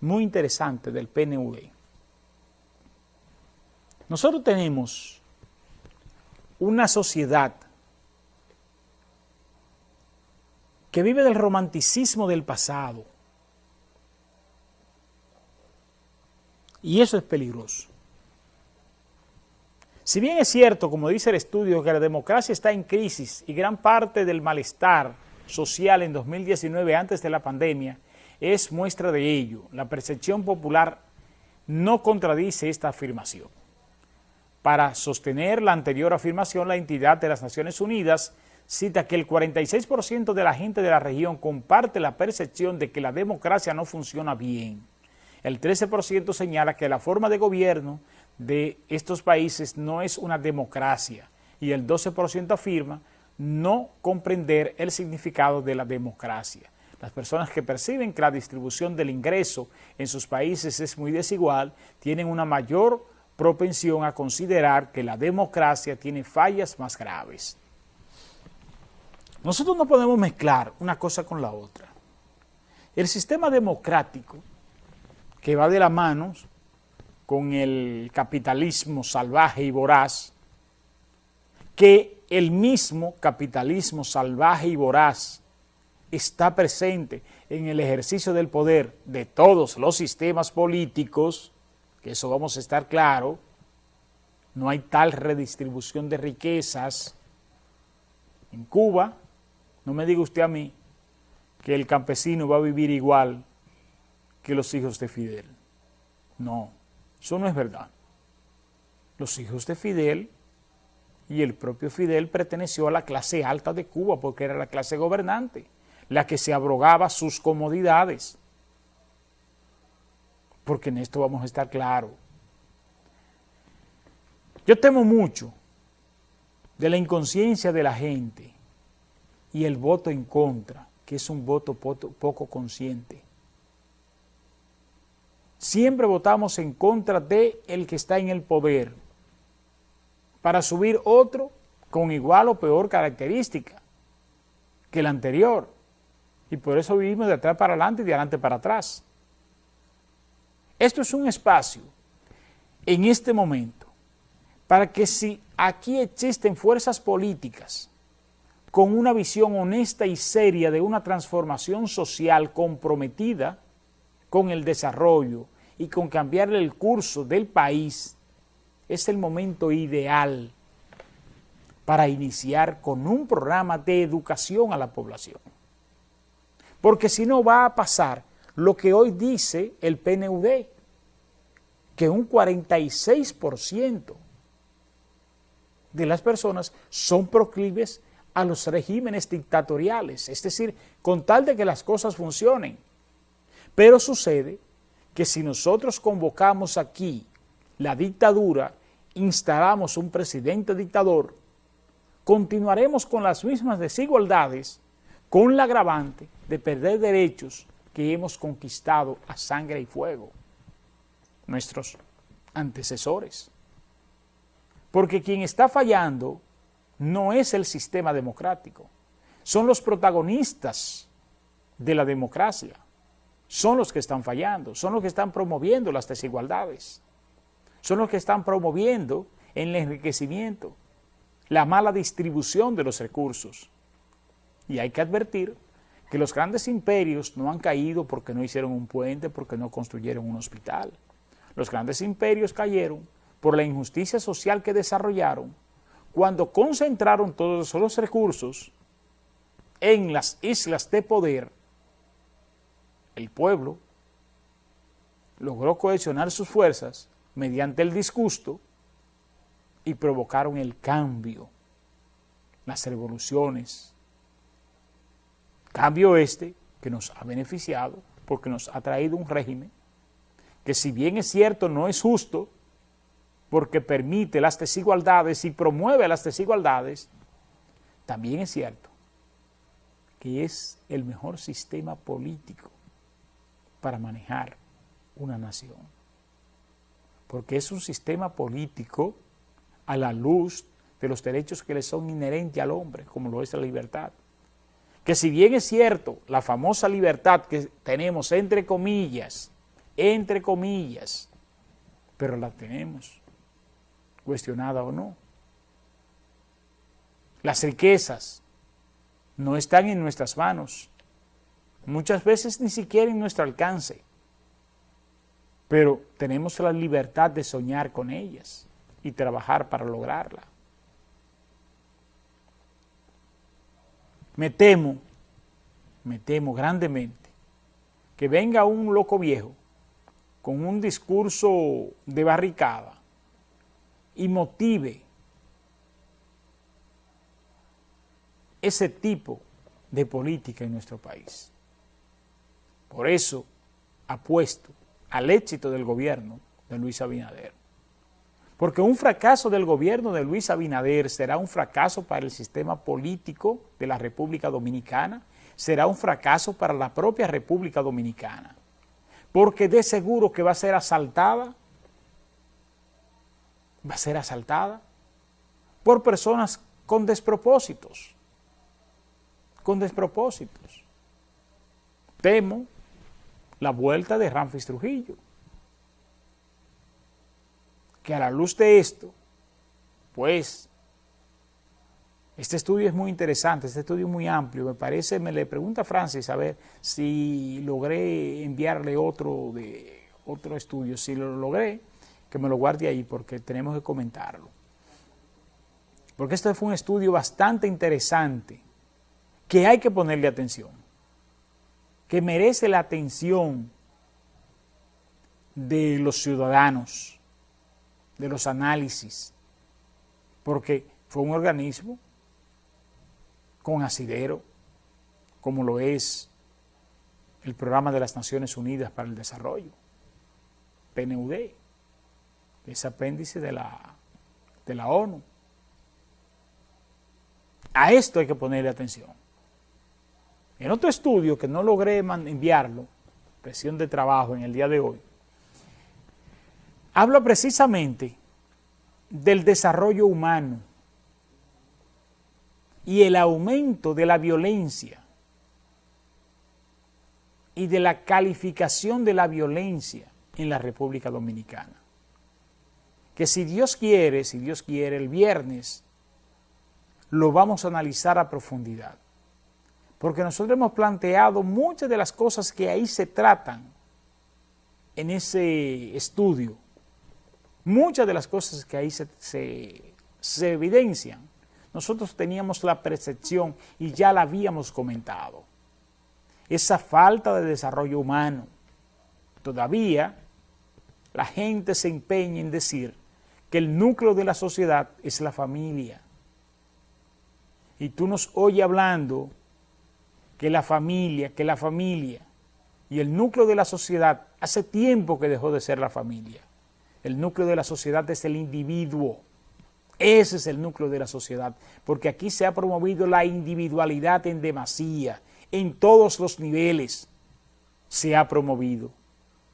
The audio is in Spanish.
muy interesante del PNV. Nosotros tenemos una sociedad que vive del romanticismo del pasado. Y eso es peligroso. Si bien es cierto, como dice el estudio, que la democracia está en crisis y gran parte del malestar social en 2019 antes de la pandemia es muestra de ello, la percepción popular no contradice esta afirmación. Para sostener la anterior afirmación, la entidad de las Naciones Unidas cita que el 46% de la gente de la región comparte la percepción de que la democracia no funciona bien. El 13% señala que la forma de gobierno de estos países no es una democracia y el 12% afirma no comprender el significado de la democracia. Las personas que perciben que la distribución del ingreso en sus países es muy desigual tienen una mayor propensión a considerar que la democracia tiene fallas más graves. Nosotros no podemos mezclar una cosa con la otra. El sistema democrático, que va de la mano con el capitalismo salvaje y voraz, que el mismo capitalismo salvaje y voraz está presente en el ejercicio del poder de todos los sistemas políticos, que eso vamos a estar claro, no hay tal redistribución de riquezas. En Cuba, no me diga usted a mí que el campesino va a vivir igual que los hijos de Fidel. No, eso no es verdad. Los hijos de Fidel y el propio Fidel perteneció a la clase alta de Cuba porque era la clase gobernante, la que se abrogaba sus comodidades porque en esto vamos a estar claros. Yo temo mucho de la inconsciencia de la gente y el voto en contra, que es un voto poco consciente. Siempre votamos en contra de el que está en el poder para subir otro con igual o peor característica que el anterior. Y por eso vivimos de atrás para adelante y de adelante para atrás. Esto es un espacio en este momento para que si aquí existen fuerzas políticas con una visión honesta y seria de una transformación social comprometida con el desarrollo y con cambiar el curso del país, es el momento ideal para iniciar con un programa de educación a la población. Porque si no va a pasar lo que hoy dice el PNUD, que un 46% de las personas son proclives a los regímenes dictatoriales, es decir, con tal de que las cosas funcionen. Pero sucede que si nosotros convocamos aquí la dictadura, instalamos un presidente dictador, continuaremos con las mismas desigualdades, con la agravante de perder derechos que hemos conquistado a sangre y fuego, nuestros antecesores. Porque quien está fallando no es el sistema democrático, son los protagonistas de la democracia, son los que están fallando, son los que están promoviendo las desigualdades, son los que están promoviendo el enriquecimiento, la mala distribución de los recursos. Y hay que advertir que los grandes imperios no han caído porque no hicieron un puente, porque no construyeron un hospital. Los grandes imperios cayeron por la injusticia social que desarrollaron cuando concentraron todos los recursos en las islas de poder, el pueblo logró cohesionar sus fuerzas mediante el disgusto y provocaron el cambio, las revoluciones, Cambio este que nos ha beneficiado porque nos ha traído un régimen que si bien es cierto no es justo porque permite las desigualdades y promueve las desigualdades, también es cierto que es el mejor sistema político para manejar una nación. Porque es un sistema político a la luz de los derechos que le son inherentes al hombre, como lo es la libertad que si bien es cierto la famosa libertad que tenemos entre comillas entre comillas, pero la tenemos, cuestionada o no. Las riquezas no están en nuestras manos, muchas veces ni siquiera en nuestro alcance, pero tenemos la libertad de soñar con ellas y trabajar para lograrla. Me temo, me temo grandemente, que venga un loco viejo con un discurso de barricada y motive ese tipo de política en nuestro país. Por eso apuesto al éxito del gobierno de Luis Abinader. Porque un fracaso del gobierno de Luis Abinader será un fracaso para el sistema político de la República Dominicana, será un fracaso para la propia República Dominicana porque de seguro que va a ser asaltada, va a ser asaltada por personas con despropósitos, con despropósitos. Temo la vuelta de Ramfis Trujillo, que a la luz de esto, pues este estudio es muy interesante, este estudio es muy amplio, me parece, me le pregunta a Francis a ver si logré enviarle otro, de, otro estudio, si lo logré, que me lo guarde ahí porque tenemos que comentarlo. Porque este fue un estudio bastante interesante, que hay que ponerle atención, que merece la atención de los ciudadanos, de los análisis, porque fue un organismo con asidero, como lo es el Programa de las Naciones Unidas para el Desarrollo, PNUD, ese apéndice de la, de la ONU. A esto hay que ponerle atención. En otro estudio que no logré enviarlo, presión de trabajo en el día de hoy, habla precisamente del desarrollo humano y el aumento de la violencia y de la calificación de la violencia en la República Dominicana. Que si Dios quiere, si Dios quiere, el viernes lo vamos a analizar a profundidad. Porque nosotros hemos planteado muchas de las cosas que ahí se tratan en ese estudio. Muchas de las cosas que ahí se, evidencian nosotros teníamos la percepción y ya la habíamos comentado. Esa falta de desarrollo humano. Todavía la gente se empeña en decir que el núcleo de la sociedad es la familia. Y tú nos oyes hablando que la familia, que la familia y el núcleo de la sociedad hace tiempo que dejó de ser la familia. El núcleo de la sociedad es el individuo. Ese es el núcleo de la sociedad, porque aquí se ha promovido la individualidad en demasía, en todos los niveles se ha promovido.